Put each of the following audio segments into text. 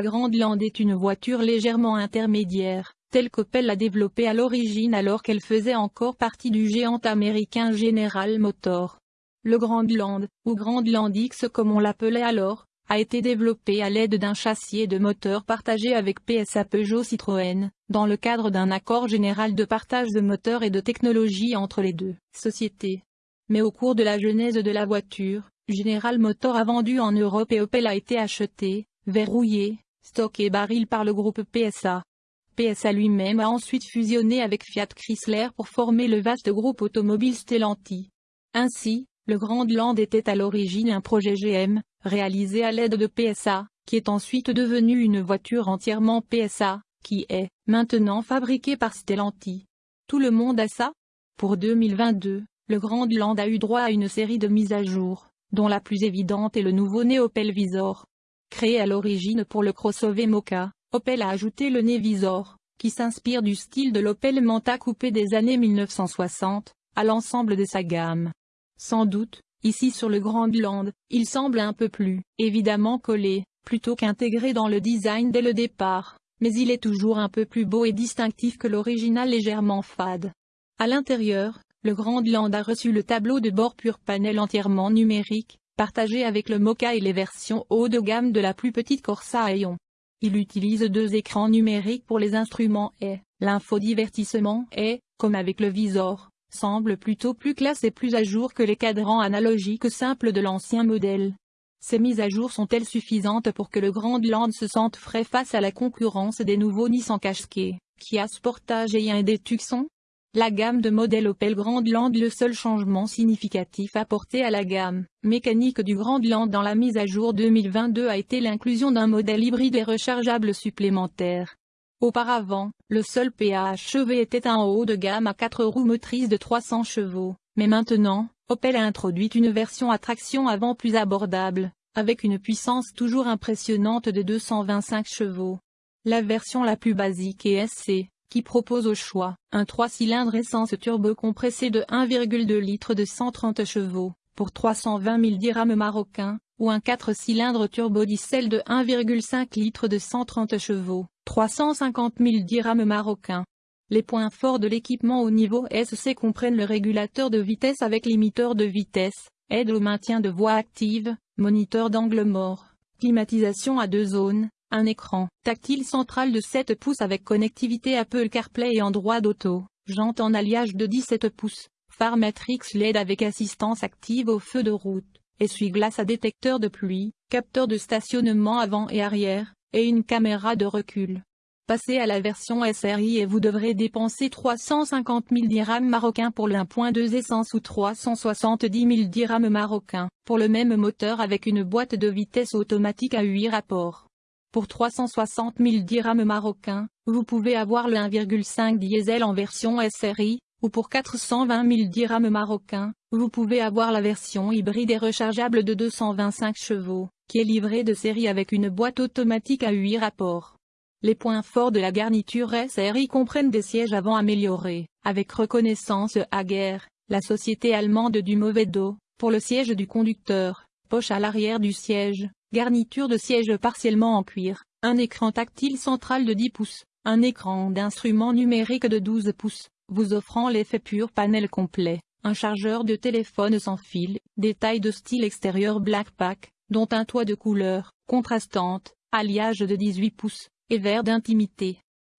La Grande Lande est une voiture légèrement intermédiaire, telle qu'Opel l'a développée à l'origine alors qu'elle faisait encore partie du géant américain General Motors. Le Grand Land, ou Grand Land X comme on l'appelait alors, a été développé à l'aide d'un châssis et de moteur partagé avec PSA Peugeot Citroën, dans le cadre d'un accord général de partage de moteurs et de technologie entre les deux sociétés. Mais au cours de la genèse de la voiture, General Motors a vendu en Europe et Opel a été acheté, verrouillé, stocké et baril par le groupe PSA. PSA lui-même a ensuite fusionné avec Fiat Chrysler pour former le vaste groupe automobile Stellantis. Ainsi, le Grand Land était à l'origine un projet GM, réalisé à l'aide de PSA, qui est ensuite devenu une voiture entièrement PSA, qui est, maintenant fabriquée par Stellantis. Tout le monde a ça? Pour 2022, le Grand Land a eu droit à une série de mises à jour, dont la plus évidente est le nouveau Opel Visor. Créé à l'origine pour le crossover Mocha, Opel a ajouté le Visor, qui s'inspire du style de l'Opel Manta coupé des années 1960, à l'ensemble de sa gamme. Sans doute, Ici sur le Grand Land, il semble un peu plus, évidemment collé, plutôt qu'intégré dans le design dès le départ, mais il est toujours un peu plus beau et distinctif que l'original légèrement fade. À l'intérieur, le Grand Land a reçu le tableau de bord pur panel entièrement numérique, partagé avec le Mocha et les versions haut de gamme de la plus petite Corsa Aeon. Il utilise deux écrans numériques pour les instruments et l'infodivertissement et, comme avec le Visor, semble plutôt plus classe et plus à jour que les cadrans analogiques simples de l'ancien modèle. Ces mises à jour sont-elles suffisantes pour que le Grand Land se sente frais face à la concurrence des nouveaux Nissan Qashqai, Kia Sportage et Hyundai Tucson? La gamme de modèles Opel Grand Land Le seul changement significatif apporté à la gamme mécanique du Grand Land dans la mise à jour 2022 a été l'inclusion d'un modèle hybride et rechargeable supplémentaire. Auparavant, le seul PHEV était un haut de gamme à 4 roues motrices de 300 chevaux, mais maintenant, Opel a introduit une version à traction avant plus abordable, avec une puissance toujours impressionnante de 225 chevaux. La version la plus basique est SC, qui propose au choix, un 3 cylindres essence turbo compressé de 1,2 litres de 130 chevaux, pour 320 000 dirhams marocains, ou un 4 cylindres turbo diesel de 1,5 litres de 130 chevaux, 350 000 dirhams marocains. Les points forts de l'équipement au niveau SC comprennent le régulateur de vitesse avec limiteur de vitesse, aide au maintien de voie active, moniteur d'angle mort, climatisation à deux zones, un écran tactile central de 7 pouces avec connectivité Apple CarPlay et Android Auto, jante en alliage de 17 pouces, phare Matrix LED avec assistance active au feu de route, essuie-glace à détecteur de pluie, capteur de stationnement avant et arrière, et une caméra de recul. Passez à la version SRI et vous devrez dépenser 350 000 dirhams marocains pour le 1.2 essence ou 370 000 dirhams marocains, pour le même moteur avec une boîte de vitesse automatique à 8 rapports. Pour 360 000 dirhams marocains, vous pouvez avoir le 1,5 diesel en version SRI, ou pour 420 000 dirhams marocains, vous pouvez avoir la version hybride et rechargeable de 225 chevaux qui est livré de série avec une boîte automatique à 8 rapports. Les points forts de la garniture SRI comprennent des sièges avant améliorés, avec reconnaissance guerre, la société allemande du mauvais dos, pour le siège du conducteur, poche à l'arrière du siège, garniture de siège partiellement en cuir, un écran tactile central de 10 pouces, un écran d'instrument numérique de 12 pouces, vous offrant l'effet pur panel complet, un chargeur de téléphone sans fil, détail de style extérieur Blackpack, dont un toit de couleur, contrastante, alliage de 18 pouces, et vert d'intimité.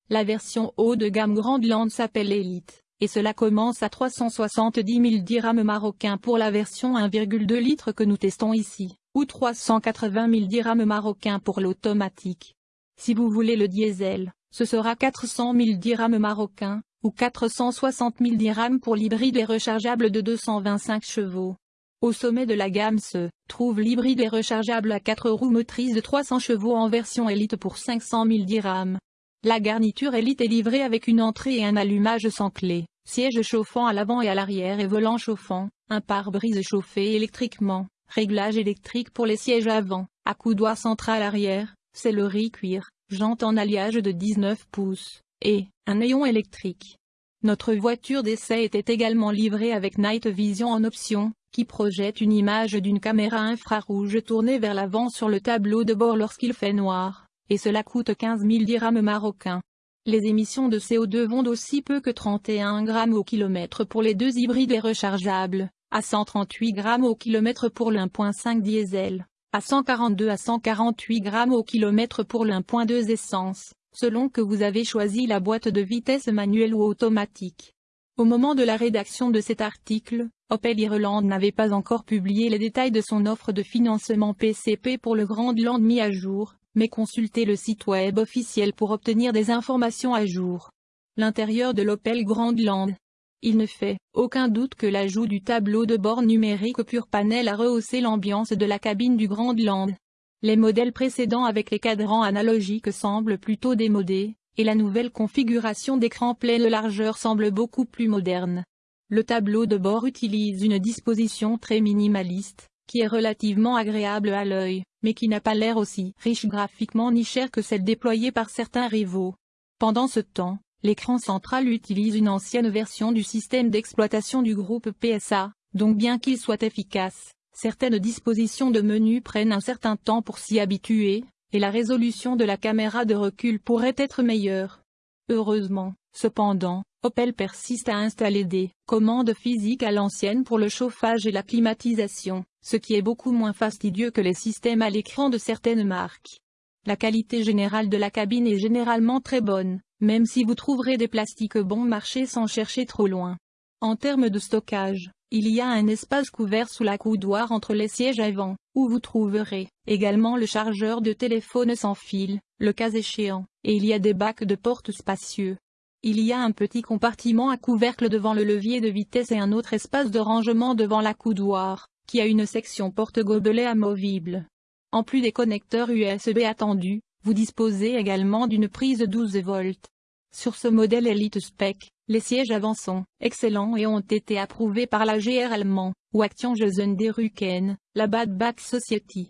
La version haut de gamme Grand Land s'appelle Elite, et cela commence à 370 000 dirhams marocains pour la version 1,2 litres que nous testons ici, ou 380 000 dirhams marocains pour l'automatique. Si vous voulez le diesel, ce sera 400 000 dirhams marocains, ou 460 000 dirhams pour l'hybride et rechargeable de 225 chevaux. Au sommet de la gamme se trouve l'hybride et rechargeable à 4 roues motrices de 300 chevaux en version Elite pour 500 000 dirhams. La garniture Elite est livrée avec une entrée et un allumage sans clé, siège chauffant à l'avant et à l'arrière et volant chauffant, un pare-brise chauffé électriquement, réglage électrique pour les sièges avant, accoudoir central arrière, sellerie cuir, jante en alliage de 19 pouces, et un néon électrique. Notre voiture d'essai était également livrée avec Night Vision en option, qui projette une image d'une caméra infrarouge tournée vers l'avant sur le tableau de bord lorsqu'il fait noir, et cela coûte 15 000 dirhams marocains. Les émissions de CO2 vont d'aussi peu que 31 grammes au kilomètre pour les deux hybrides et rechargeables, à 138 grammes au kilomètre pour l'1.5 diesel, à 142 à 148 grammes au kilomètre pour l'1.2 essence, selon que vous avez choisi la boîte de vitesse manuelle ou automatique. Au moment de la rédaction de cet article, Opel Ireland n'avait pas encore publié les détails de son offre de financement PCP pour le Grand Land mis à jour, mais consultez le site web officiel pour obtenir des informations à jour. L'intérieur de l'Opel Grandland. Il ne fait aucun doute que l'ajout du tableau de bord numérique pur panel a rehaussé l'ambiance de la cabine du Grandland. Les modèles précédents avec les cadrans analogiques semblent plutôt démodés, et la nouvelle configuration d'écran pleine largeur semble beaucoup plus moderne. Le tableau de bord utilise une disposition très minimaliste, qui est relativement agréable à l'œil, mais qui n'a pas l'air aussi riche graphiquement ni cher que celle déployée par certains rivaux. Pendant ce temps, l'écran central utilise une ancienne version du système d'exploitation du groupe PSA, donc bien qu'il soit efficace, certaines dispositions de menu prennent un certain temps pour s'y habituer, et la résolution de la caméra de recul pourrait être meilleure. Heureusement, cependant, Opel persiste à installer des commandes physiques à l'ancienne pour le chauffage et la climatisation, ce qui est beaucoup moins fastidieux que les systèmes à l'écran de certaines marques. La qualité générale de la cabine est généralement très bonne, même si vous trouverez des plastiques bon marché sans chercher trop loin. En termes de stockage, il y a un espace couvert sous la coudoir entre les sièges avant, où vous trouverez également le chargeur de téléphone sans fil, le cas échéant, et il y a des bacs de porte spacieux. Il y a un petit compartiment à couvercle devant le levier de vitesse et un autre espace de rangement devant la coudoir, qui a une section porte-gobelet amovible. En plus des connecteurs USB attendus, vous disposez également d'une prise 12 volts. Sur ce modèle Elite Spec, les sièges avant sont excellents et ont été approuvés par la GR allemand, ou Action der Rücken, la Bad Back Society.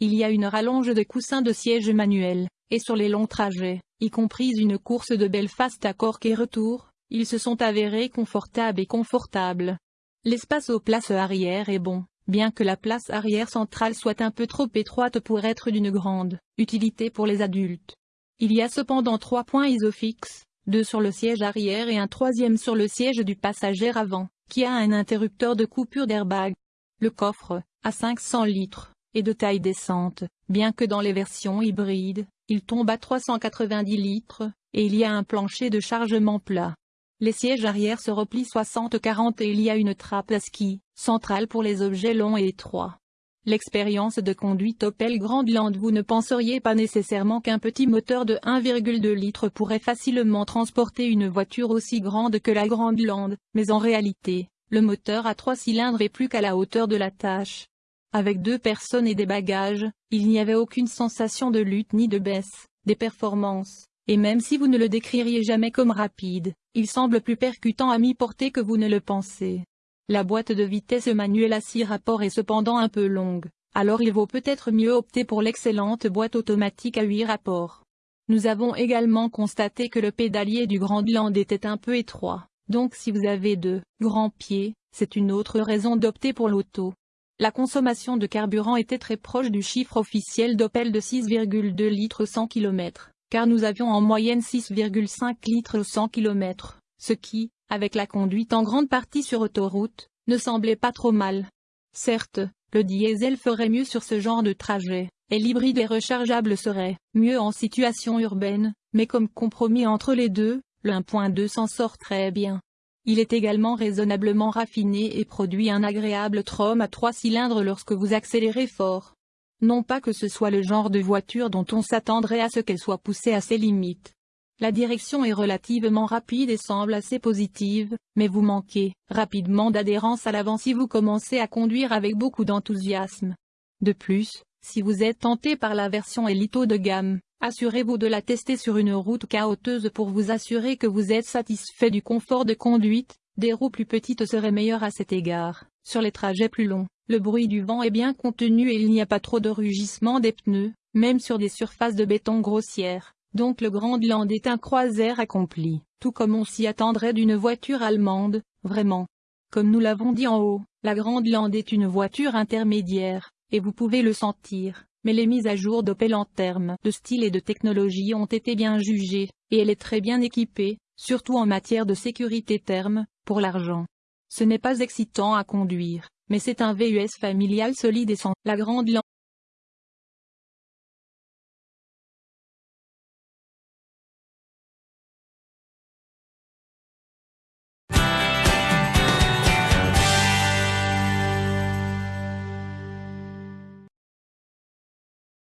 Il y a une rallonge de coussins de siège manuel, et sur les longs trajets, y compris une course de Belfast à Cork et retour, ils se sont avérés confortables et confortables. L'espace aux places arrière est bon, bien que la place arrière centrale soit un peu trop étroite pour être d'une grande utilité pour les adultes. Il y a cependant trois points isofixes, deux sur le siège arrière et un troisième sur le siège du passager avant, qui a un interrupteur de coupure d'airbag. Le coffre, à 500 litres, est de taille décente, bien que dans les versions hybrides, il tombe à 390 litres, et il y a un plancher de chargement plat. Les sièges arrière se replient 60-40 et il y a une trappe à ski, centrale pour les objets longs et étroits. L'expérience de conduite Opel Grandland Vous ne penseriez pas nécessairement qu'un petit moteur de 1,2 litres pourrait facilement transporter une voiture aussi grande que la Grandland, mais en réalité, le moteur à trois cylindres est plus qu'à la hauteur de la tâche. Avec deux personnes et des bagages, il n'y avait aucune sensation de lutte ni de baisse, des performances, et même si vous ne le décririez jamais comme rapide, il semble plus percutant à mi-portée que vous ne le pensez. La boîte de vitesse manuelle à 6 rapports est cependant un peu longue, alors il vaut peut-être mieux opter pour l'excellente boîte automatique à 8 rapports. Nous avons également constaté que le pédalier du Grandland était un peu étroit, donc si vous avez de grands pieds, c'est une autre raison d'opter pour l'auto. La consommation de carburant était très proche du chiffre officiel d'Opel de 6,2 litres 100 km, car nous avions en moyenne 6,5 litres 100 km, ce qui, avec la conduite en grande partie sur autoroute, ne semblait pas trop mal. Certes, le diesel ferait mieux sur ce genre de trajet, et l'hybride et rechargeable serait mieux en situation urbaine, mais comme compromis entre les deux, le 1.2 s'en sort très bien. Il est également raisonnablement raffiné et produit un agréable trom à trois cylindres lorsque vous accélérez fort. Non pas que ce soit le genre de voiture dont on s'attendrait à ce qu'elle soit poussée à ses limites, la direction est relativement rapide et semble assez positive, mais vous manquez rapidement d'adhérence à l'avant si vous commencez à conduire avec beaucoup d'enthousiasme. De plus, si vous êtes tenté par la version Elito de gamme, assurez-vous de la tester sur une route chaoteuse pour vous assurer que vous êtes satisfait du confort de conduite, des roues plus petites seraient meilleures à cet égard. Sur les trajets plus longs, le bruit du vent est bien contenu et il n'y a pas trop de rugissement des pneus, même sur des surfaces de béton grossières. Donc le Grandland est un croiseur accompli, tout comme on s'y attendrait d'une voiture allemande, vraiment. Comme nous l'avons dit en haut, la Grandland est une voiture intermédiaire, et vous pouvez le sentir, mais les mises à jour d'Opel en termes de style et de technologie ont été bien jugées, et elle est très bien équipée, surtout en matière de sécurité terme, pour l'argent. Ce n'est pas excitant à conduire, mais c'est un VUS familial solide et sans la grande